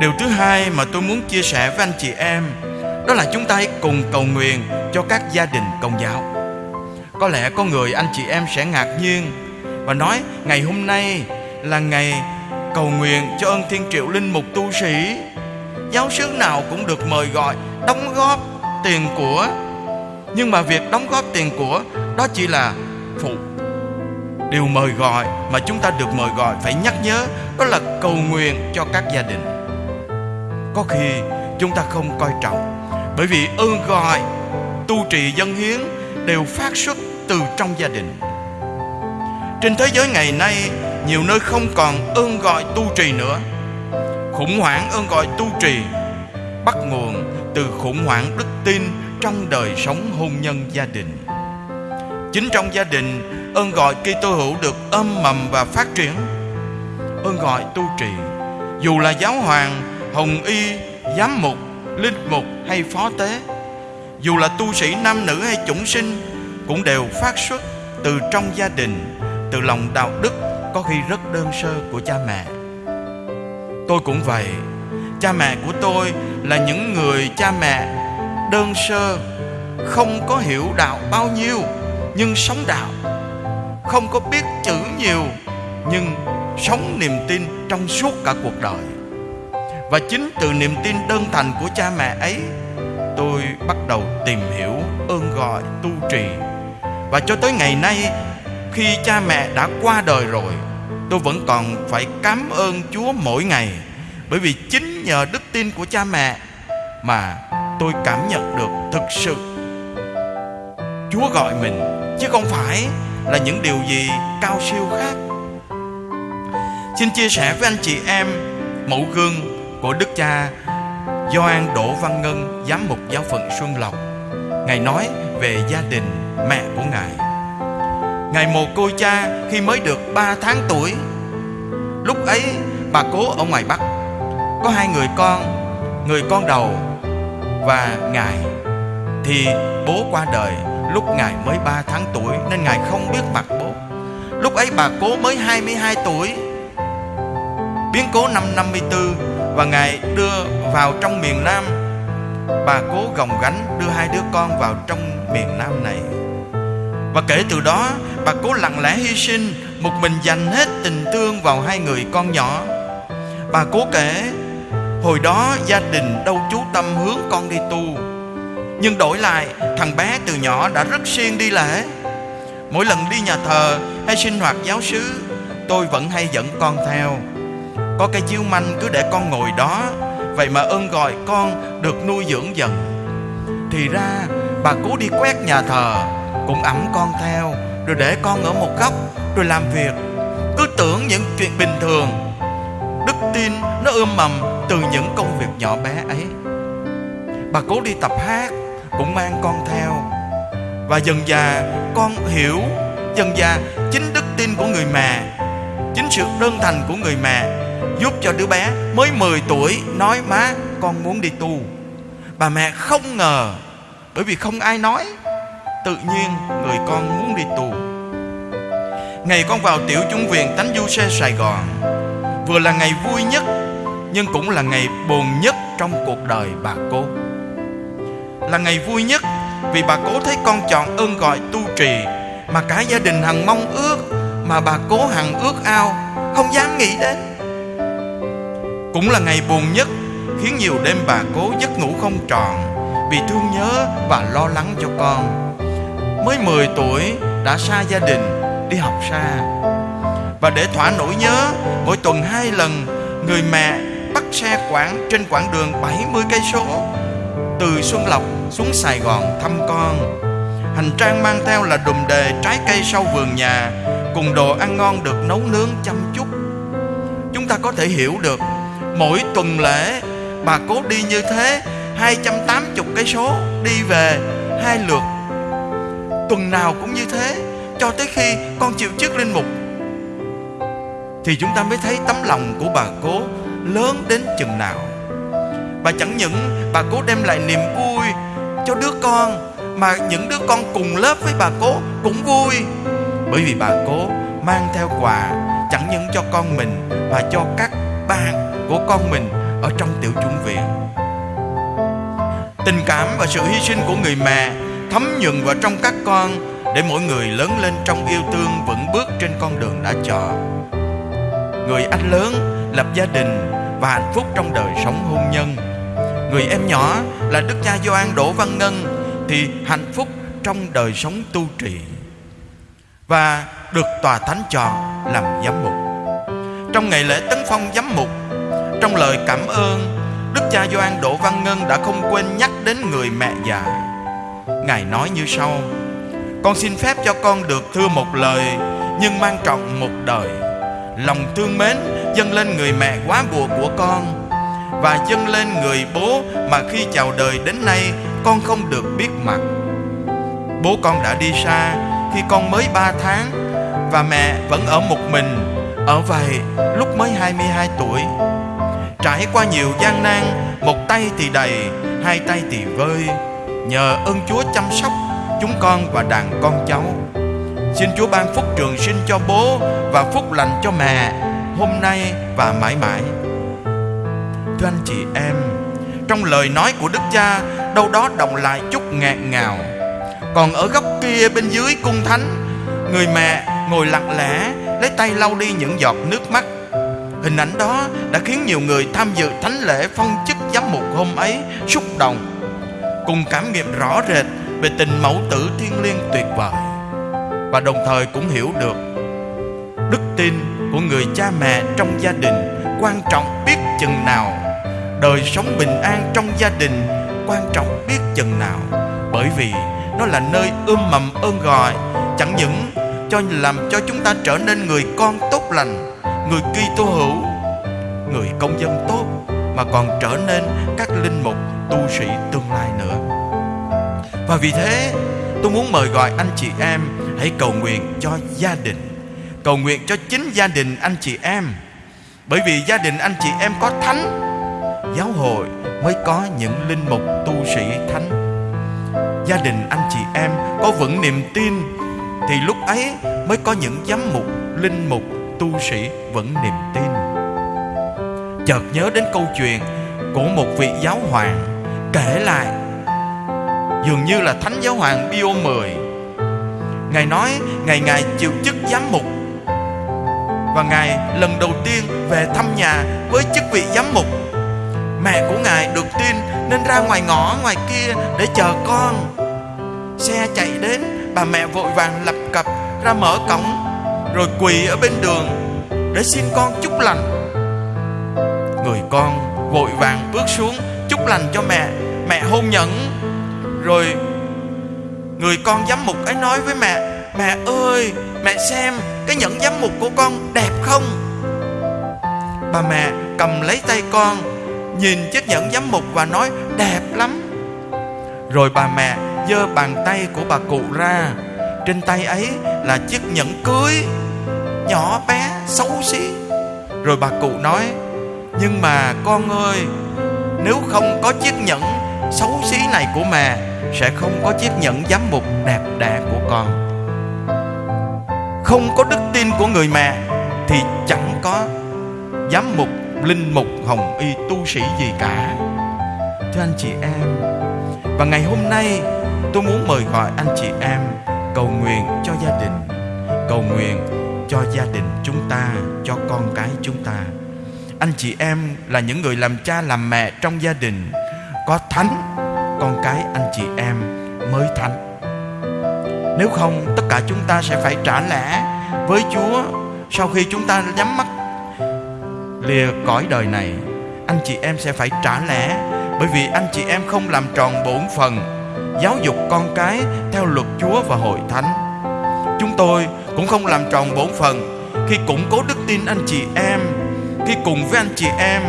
điều thứ hai mà tôi muốn chia sẻ với anh chị em, đó là chúng ta hãy cùng cầu nguyện cho các gia đình công giáo. Có lẽ có người anh chị em sẽ ngạc nhiên và nói, ngày hôm nay là ngày cầu nguyện cho ơn thiên triệu linh mục tu sĩ. Giáo sứ nào cũng được mời gọi đóng góp tiền của. Nhưng mà việc đóng góp tiền của, đó chỉ là phụ điều mời gọi mà chúng ta được mời gọi phải nhắc nhớ, đó là cầu nguyện cho các gia đình có khi chúng ta không coi trọng. Bởi vì ơn gọi, tu trì dân hiến đều phát xuất từ trong gia đình. Trên thế giới ngày nay, nhiều nơi không còn ơn gọi tu trì nữa. Khủng hoảng ơn gọi tu trì bắt nguồn từ khủng hoảng đức tin trong đời sống hôn nhân gia đình. Chính trong gia đình, ơn gọi Kitô hữu được âm mầm và phát triển. Ơn gọi tu trì, dù là giáo hoàng hồng y, giám mục, linh mục hay phó tế. Dù là tu sĩ nam nữ hay chủng sinh, cũng đều phát xuất từ trong gia đình, từ lòng đạo đức có khi rất đơn sơ của cha mẹ. Tôi cũng vậy. Cha mẹ của tôi là những người cha mẹ đơn sơ, không có hiểu đạo bao nhiêu, nhưng sống đạo. Không có biết chữ nhiều, nhưng sống niềm tin trong suốt cả cuộc đời và chính từ niềm tin đơn thành của cha mẹ ấy, tôi bắt đầu tìm hiểu ơn gọi tu trì. Và cho tới ngày nay, khi cha mẹ đã qua đời rồi, tôi vẫn còn phải cảm ơn chúa mỗi ngày. Bởi vì chính nhờ đức tin của cha mẹ mà tôi cảm nhận được thực sự chúa gọi mình, chứ không phải là những điều gì cao siêu khác. Xin chia sẻ với anh chị em, mẫu gương của đức cha Doan Đỗ Văn Ngân, giám mục giáo phận Xuân Lộc, ngài nói về gia đình mẹ của ngài. Ngài mồ côi cha khi mới được 3 tháng tuổi. Lúc ấy, bà cố ở ngoài bắc, có hai người con người con đầu và ngài. Thì bố qua đời lúc ngài mới 3 tháng tuổi, nên ngài không biết mặt bố. Lúc ấy bà cố mới 22 tuổi. Biến cố năm 54 và ngài đưa vào trong miền Nam. Bà cố gồng gánh đưa hai đứa con vào trong miền Nam này. Và kể từ đó, bà cố lặng lẽ hy sinh, một mình dành hết tình thương vào hai người con nhỏ. Bà cố kể, hồi đó gia đình đâu chú tâm hướng con đi tu, nhưng đổi lại, thằng bé từ nhỏ đã rất siêng đi lễ. Mỗi lần đi nhà thờ hay sinh hoạt giáo xứ, tôi vẫn hay dẫn con theo có cái chiếu manh cứ để con ngồi đó. Vậy mà ơn gọi con được nuôi dưỡng dần. Thì ra, bà cố đi quét nhà thờ, cũng ẵm con theo, rồi để con ở một góc, rồi làm việc. Cứ tưởng những chuyện bình thường, đức tin nó ươm mầm từ những công việc nhỏ bé ấy. Bà cố đi tập hát, cũng mang con theo. Và dần già, con hiểu, dần già chính đức tin của người mẹ, chính sự đơn thành của người mẹ giúp cho đứa bé mới 10 tuổi nói, má, con muốn đi tu. Bà mẹ không ngờ, bởi vì không ai nói, tự nhiên người con muốn đi tu. Ngày con vào tiểu chúng viện tánh du xe sài gòn, vừa là ngày vui nhất, nhưng cũng là ngày buồn nhất trong cuộc đời bà cô. Là ngày vui nhất vì bà cố thấy con chọn ơn gọi tu trì, mà cả gia đình hằng mong ước, mà bà cố hằng ước ao, không dám nghĩ đến cũng là ngày buồn nhất, khiến nhiều đêm bà cố giấc ngủ không tròn vì thương nhớ và lo lắng cho con mới 10 tuổi đã xa gia đình, đi học xa và để thỏa nỗi nhớ, mỗi tuần hai lần, người mẹ bắt xe quảng trên quãng đường 70 cây số, từ Xuân Lộc xuống Sài Gòn thăm con. Hành trang mang theo là đùm đề trái cây sau vườn nhà, cùng đồ ăn ngon được nấu nướng chăm chút. Chúng ta có thể hiểu được mỗi tuần lễ. Bà cố đi như thế 280 cây số đi về hai lượt. Tuần nào cũng như thế, cho tới khi con chịu chức linh mục. Thì chúng ta mới thấy tấm lòng của bà cố lớn đến chừng nào. Bà chẳng những bà cố đem lại niềm vui cho đứa con, mà những đứa con cùng lớp với bà cố cũng vui. Bởi vì bà cố mang theo quà, chẳng những cho con mình, mà cho các của con mình ở trong tiểu chủng viện. Tình cảm và sự hy sinh của người mẹ thấm nhuần vào trong các con để mỗi người lớn lên trong yêu thương vững bước trên con đường đã chọn. Người anh lớn lập gia đình và hạnh phúc trong đời sống hôn nhân. Người em nhỏ là đức cha Gioan Đỗ Văn Ngân thì hạnh phúc trong đời sống tu trì và được tòa thánh chọn làm giám mục. Trong ngày lễ tấn phong giám mục trong lời cảm ơn, đức cha doan Đỗ Văn Ngân đã không quên nhắc đến người mẹ già. Ngài nói như sau, con xin phép cho con được thưa một lời, nhưng mang trọng một đời. Lòng thương mến dâng lên người mẹ quá bùa của con, và dâng lên người bố mà khi chào đời đến nay con không được biết mặt. Bố con đã đi xa khi con mới 3 tháng, và mẹ vẫn ở một mình, ở vậy lúc mới 22 tuổi trải qua nhiều gian nan, một tay thì đầy, hai tay thì vơi. Nhờ ơn chúa chăm sóc chúng con và đàn con cháu. Xin chúa ban phúc trường sinh cho bố và phúc lành cho mẹ hôm nay và mãi mãi. Thưa anh chị em, trong lời nói của đức cha, đâu đó đồng lại chút ngạt ngào. Còn ở góc kia bên dưới cung thánh, người mẹ ngồi lặng lẽ, lấy tay lau đi những giọt nước mắt hình ảnh đó đã khiến nhiều người tham dự thánh lễ phong chức giám mục hôm ấy xúc động, cùng cảm nghiệm rõ rệt về tình mẫu tử thiên liêng tuyệt vời. Và đồng thời cũng hiểu được đức tin của người cha mẹ trong gia đình quan trọng biết chừng nào. Đời sống bình an trong gia đình quan trọng biết chừng nào. Bởi vì nó là nơi ươm mầm ơn gọi, chẳng những cho làm cho chúng ta trở nên người con tốt lành người Kitô hữu, người công dân tốt, mà còn trở nên các linh mục, tu sĩ tương lai nữa. Và vì thế, tôi muốn mời gọi anh chị em hãy cầu nguyện cho gia đình. Cầu nguyện cho chính gia đình anh chị em. Bởi vì gia đình anh chị em có thánh, giáo hội mới có những linh mục, tu sĩ thánh. Gia đình anh chị em có vững niềm tin, thì lúc ấy mới có những giám mục, linh mục tu sĩ vẫn niềm tin. Chợt nhớ đến câu chuyện của một vị giáo hoàng kể lại, dường như là thánh giáo hoàng Pio 10 ngài nói ngày ngài chịu chức giám mục, và ngài lần đầu tiên về thăm nhà với chức vị giám mục. Mẹ của ngài được tin nên ra ngoài ngõ ngoài kia để chờ con. Xe chạy đến, bà mẹ vội vàng lập cập ra mở cổng rồi quỳ ở bên đường để xin con chúc lành. Người con vội vàng bước xuống chúc lành cho mẹ mẹ hôn nhẫn. Rồi người con giám mục ấy nói với mẹ mẹ ơi, mẹ xem cái nhẫn giám mục của con đẹp không? Bà mẹ cầm lấy tay con, nhìn chiếc nhẫn giám mục và nói, đẹp lắm. Rồi bà mẹ giơ bàn tay của bà cụ ra. Trên tay ấy là chiếc nhẫn cưới nhỏ bé, xấu xí. Rồi bà cụ nói, nhưng mà con ơi, nếu không có chiếc nhẫn xấu xí này của mẹ, sẽ không có chiếc nhẫn giám mục đẹp đẽ của con. Không có đức tin của người mẹ thì chẳng có giám mục linh mục hồng y tu sĩ gì cả. Thưa anh chị em, và ngày hôm nay tôi muốn mời gọi anh chị em cầu nguyện cho gia đình, cầu nguyện cho gia đình chúng ta, cho con cái chúng ta. Anh chị em là những người làm cha làm mẹ trong gia đình, có thánh, con cái anh chị em mới thánh. Nếu không, tất cả chúng ta sẽ phải trả lẽ với chúa sau khi chúng ta nhắm mắt lìa cõi đời này. Anh chị em sẽ phải trả lẽ bởi vì anh chị em không làm tròn bổn phần giáo dục con cái theo luật Chúa và hội thánh. Chúng tôi cũng không làm tròn bổn phần khi củng cố đức tin anh chị em, khi cùng với anh chị em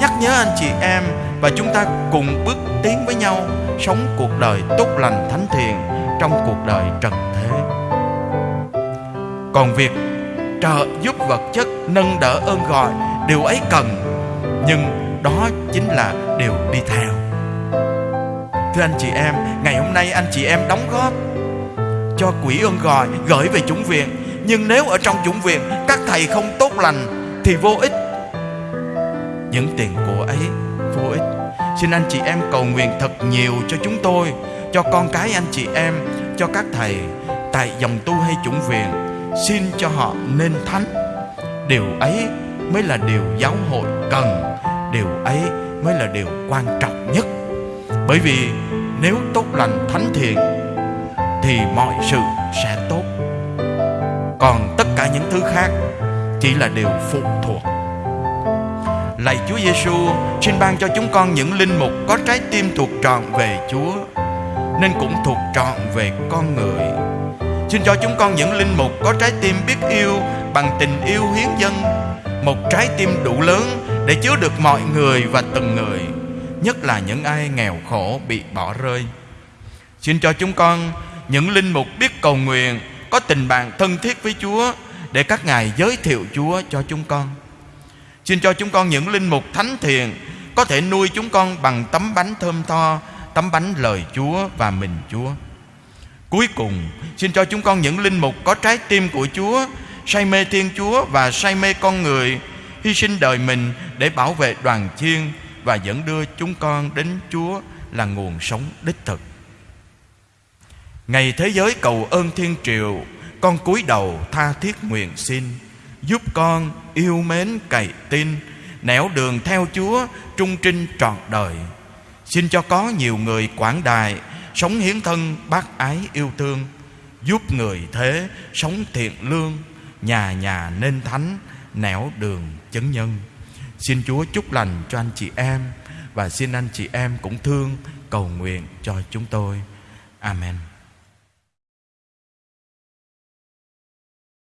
nhắc nhớ anh chị em và chúng ta cùng bước tiến với nhau sống cuộc đời tốt lành thánh thiện trong cuộc đời trần thế. Còn việc trợ giúp vật chất nâng đỡ ơn gọi điều ấy cần nhưng đó chính là điều đi theo thưa anh chị em ngày hôm nay anh chị em đóng góp cho quỹ ơn gọi, gửi về chủng viện. Nhưng nếu ở trong chủng viện, các thầy không tốt lành, thì vô ích. Những tiền của ấy, vô ích. Xin anh chị em cầu nguyện thật nhiều cho chúng tôi, cho con cái anh chị em, cho các thầy tại dòng tu hay chủng viện. Xin cho họ nên thánh. Điều ấy mới là điều giáo hội cần. Điều ấy mới là điều quan trọng nhất. Bởi vì nếu tốt lành thánh thiện thì mọi sự sẽ tốt. Còn tất cả những thứ khác chỉ là điều phụ thuộc. Lạy Chúa Giêsu xin ban cho chúng con những linh mục có trái tim thuộc trọn về Chúa, nên cũng thuộc trọn về con người. Xin cho chúng con những linh mục có trái tim biết yêu bằng tình yêu hiến dân một trái tim đủ lớn để chứa được mọi người và từng người, nhất là những ai nghèo khổ bị bỏ rơi. Xin cho chúng con những linh mục biết cầu nguyện có tình bạn thân thiết với Chúa để các ngài giới thiệu Chúa cho chúng con. Xin cho chúng con những linh mục thánh thiện có thể nuôi chúng con bằng tấm bánh thơm tho, tấm bánh lời Chúa và mình Chúa. Cuối cùng, xin cho chúng con những linh mục có trái tim của Chúa, say mê Thiên Chúa và say mê con người, hy sinh đời mình để bảo vệ đoàn chiên và dẫn đưa chúng con đến Chúa là nguồn sống đích thực. Ngày thế giới cầu ơn thiên triều, Con cúi đầu tha thiết nguyện xin. Giúp con yêu mến cậy tin, Nẻo đường theo Chúa, Trung trinh trọn đời. Xin cho có nhiều người quảng đại Sống hiến thân bác ái yêu thương. Giúp người thế sống thiện lương, Nhà nhà nên thánh, Nẻo đường chấn nhân. Xin Chúa chúc lành cho anh chị em, Và xin anh chị em cũng thương, Cầu nguyện cho chúng tôi. Amen.